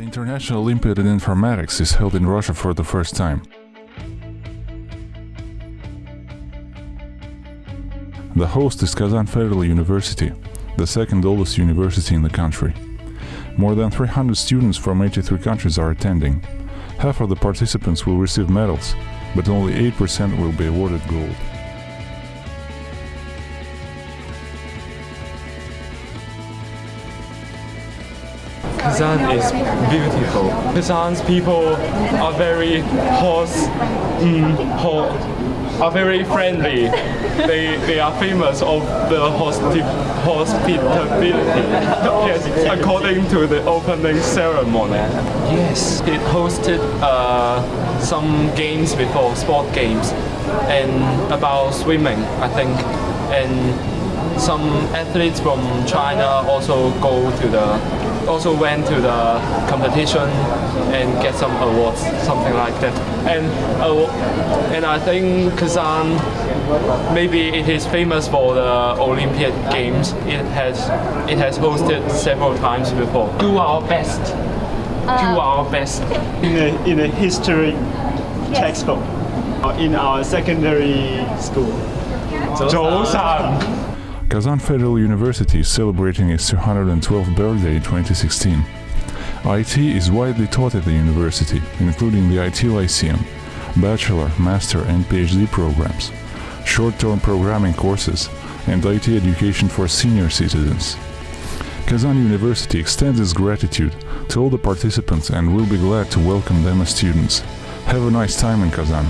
International Olympiad in Informatics is held in Russia for the first time. The host is Kazan Federal University, the second oldest university in the country. More than 300 students from 83 countries are attending. Half of the participants will receive medals, but only 8% will be awarded gold. Kazan is beautiful. Kazan's people are very horse, mm, ho- are very friendly. they they are famous of the hospi- hospitality. Yes, according to the opening ceremony. Yes, it hosted uh, some games before, sport games, and about swimming, I think, and some athletes from China also go to the also went to the competition and get some awards, something like that. And uh, and I think Kazan maybe it is famous for the Olympic Games. It has it has hosted several times before. Do our best. Do our best. in a, in a history textbook uh, in our secondary school. 早上 Kazan Federal University is celebrating its 212th birthday in 2016. IT is widely taught at the university, including the IT Lyceum, bachelor, master, and PhD programs, short-term programming courses, and IT education for senior citizens. Kazan University extends its gratitude to all the participants and will be glad to welcome them as students. Have a nice time in Kazan.